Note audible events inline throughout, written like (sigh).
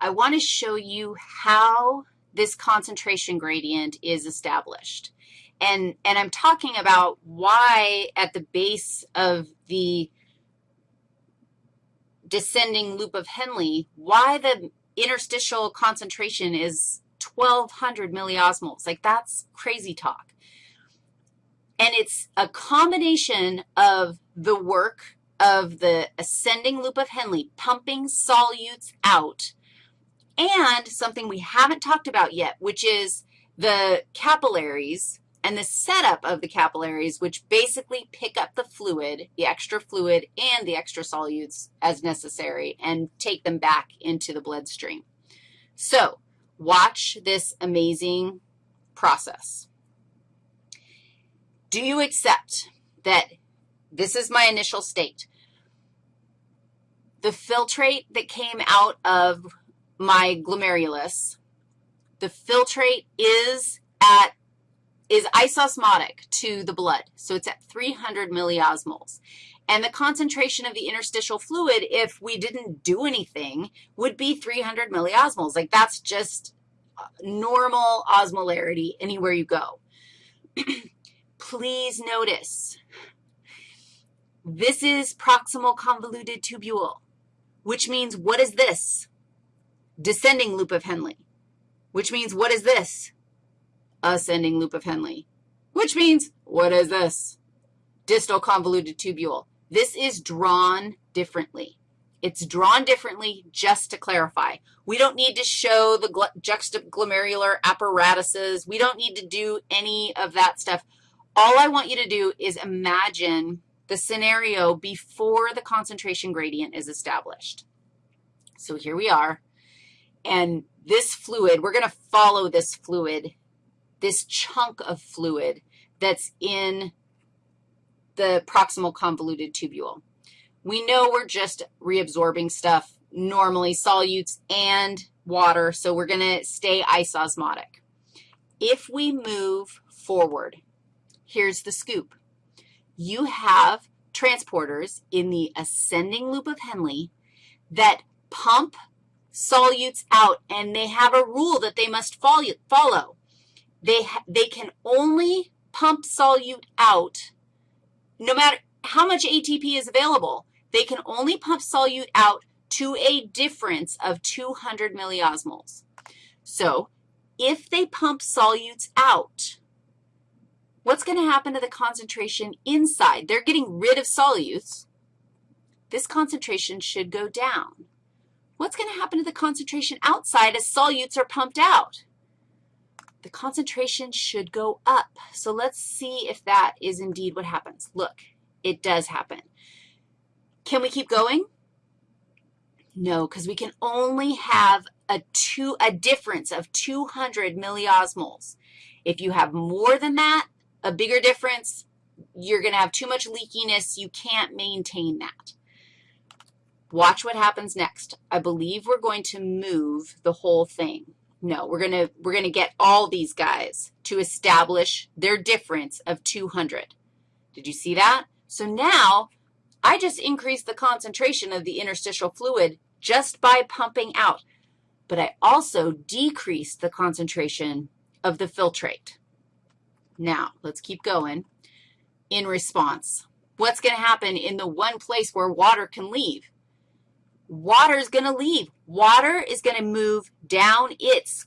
I want to show you how this concentration gradient is established. And, and I'm talking about why at the base of the descending loop of Henle, why the interstitial concentration is 1,200 milliosmoles. Like, that's crazy talk. And it's a combination of the work of the ascending loop of Henle, pumping solutes out, and something we haven't talked about yet, which is the capillaries and the setup of the capillaries, which basically pick up the fluid, the extra fluid and the extra solutes as necessary, and take them back into the bloodstream. So watch this amazing process. Do you accept that this is my initial state? The filtrate that came out of my glomerulus, the filtrate is at is isosmotic to the blood, so it's at 300 milliosmoles. And the concentration of the interstitial fluid, if we didn't do anything, would be 300 milliosmoles. Like that's just uh, normal osmolarity anywhere you go. (clears throat) Please notice, this is proximal convoluted tubule, which means what is this? Descending loop of Henle, which means what is this? Ascending loop of Henle, which means what is this? Distal convoluted tubule. This is drawn differently. It's drawn differently just to clarify. We don't need to show the juxtaglomerular apparatuses. We don't need to do any of that stuff. All I want you to do is imagine the scenario before the concentration gradient is established. So here we are, and this fluid, we're going to follow this fluid, this chunk of fluid that's in the proximal convoluted tubule. We know we're just reabsorbing stuff, normally solutes and water, so we're going to stay isosmotic. If we move forward, here's the scoop. You have transporters in the ascending loop of Henle that pump solutes out, and they have a rule that they must follow. They, they can only pump solute out no matter how much ATP is available they can only pump solute out to a difference of 200 milliosmoles. So if they pump solutes out, what's going to happen to the concentration inside? They're getting rid of solutes. This concentration should go down. What's going to happen to the concentration outside as solutes are pumped out? The concentration should go up. So let's see if that is indeed what happens. Look, it does happen. Can we keep going? No, because we can only have a, two, a difference of 200 milliosmoles. If you have more than that, a bigger difference, you're going to have too much leakiness. You can't maintain that. Watch what happens next. I believe we're going to move the whole thing. No, we're going to, we're going to get all these guys to establish their difference of 200. Did you see that? So now I just increased the concentration of the interstitial fluid just by pumping out, but I also decreased the concentration of the filtrate. Now, let's keep going. In response, what's going to happen in the one place where water can leave? Water is going to leave. Water is going to move down its,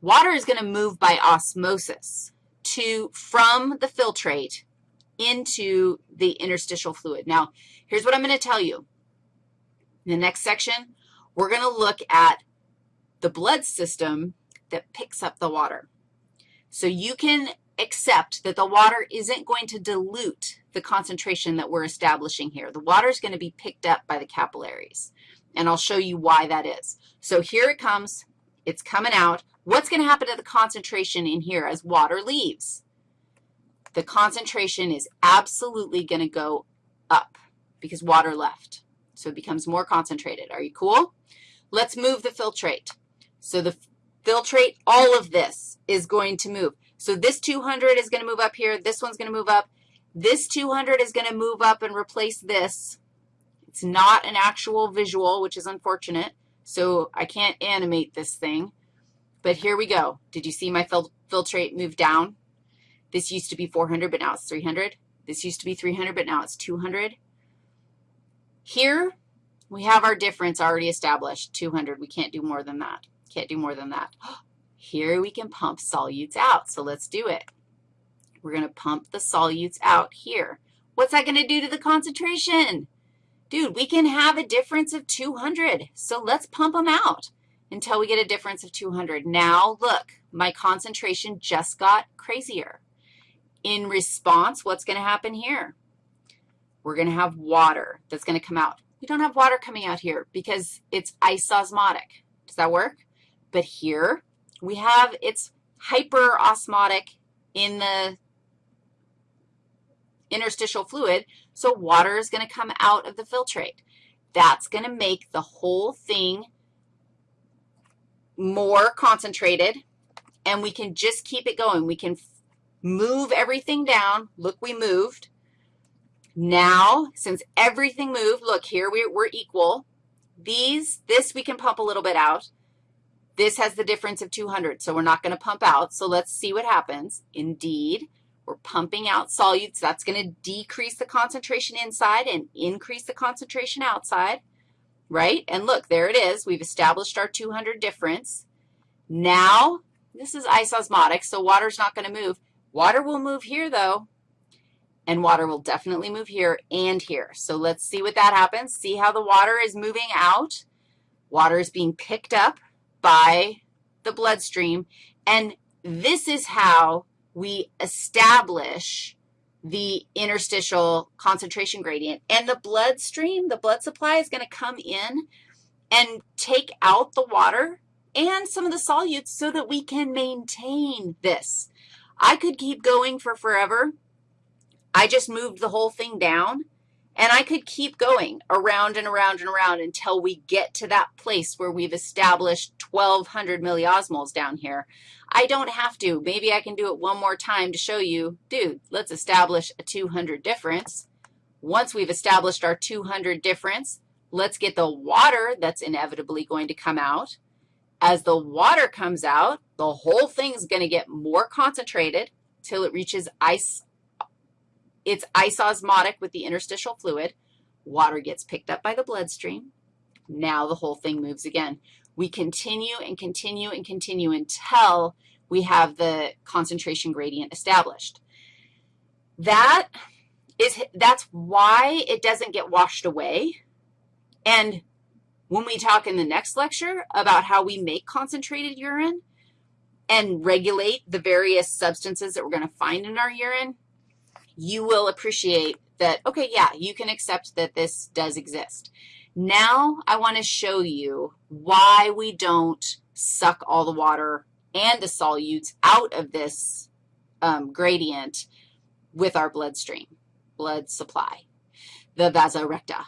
water is going to move by osmosis to, from the filtrate into the interstitial fluid. Now, here's what I'm going to tell you. In the next section, we're going to look at the blood system that picks up the water. So you can accept that the water isn't going to dilute the concentration that we're establishing here. The water is going to be picked up by the capillaries, and I'll show you why that is. So here it comes. It's coming out. What's going to happen to the concentration in here as water leaves? the concentration is absolutely going to go up because water left. So it becomes more concentrated. Are you cool? Let's move the filtrate. So the filtrate, all of this is going to move. So this 200 is going to move up here. This one's going to move up. This 200 is going to move up and replace this. It's not an actual visual, which is unfortunate, so I can't animate this thing. But here we go. Did you see my fil filtrate move down? This used to be 400, but now it's 300. This used to be 300, but now it's 200. Here, we have our difference already established, 200. We can't do more than that. Can't do more than that. (gasps) Oh, Here we can pump solutes out, so let's do it. We're going to pump the solutes out here. What's that going to do to the concentration? Dude, we can have a difference of 200, so let's pump them out until we get a difference of 200. Now, look, my concentration just got crazier. In response, what's going to happen here? We're going to have water that's going to come out. We don't have water coming out here because it's isosmotic. Does that work? But here we have it's hyperosmotic in the interstitial fluid, so water is going to come out of the filtrate. That's going to make the whole thing more concentrated, and we can just keep it going. We can move everything down. Look, we moved. Now, since everything moved, look, here we, we're equal. These, this we can pump a little bit out. This has the difference of 200, so we're not going to pump out. So let's see what happens. Indeed, we're pumping out solutes. That's going to decrease the concentration inside and increase the concentration outside right? And look, there it is. We've established our 200 difference. Now, this is isosmotic, so water's not going to move. Water will move here, though, and water will definitely move here and here. So let's see what that happens. See how the water is moving out? Water is being picked up by the bloodstream, and this is how we establish the interstitial concentration gradient. And the bloodstream, the blood supply is going to come in and take out the water and some of the solutes so that we can maintain this. I could keep going for forever. I just moved the whole thing down, and I could keep going around and around and around until we get to that place where we've established 1,200 milliosmoles down here. I don't have to. Maybe I can do it one more time to show you, dude, let's establish a 200 difference. Once we've established our 200 difference, let's get the water that's inevitably going to come out. As the water comes out, the whole thing's going to get more concentrated till it reaches ice it's isosmotic with the interstitial fluid. Water gets picked up by the bloodstream. Now the whole thing moves again. We continue and continue and continue until we have the concentration gradient established. That is, that's why it doesn't get washed away. And when we talk in the next lecture about how we make concentrated urine and regulate the various substances that we're going to find in our urine, you will appreciate that, okay, yeah, you can accept that this does exist. Now I want to show you why we don't suck all the water and the solutes out of this um, gradient with our bloodstream, blood supply, the vasa recta.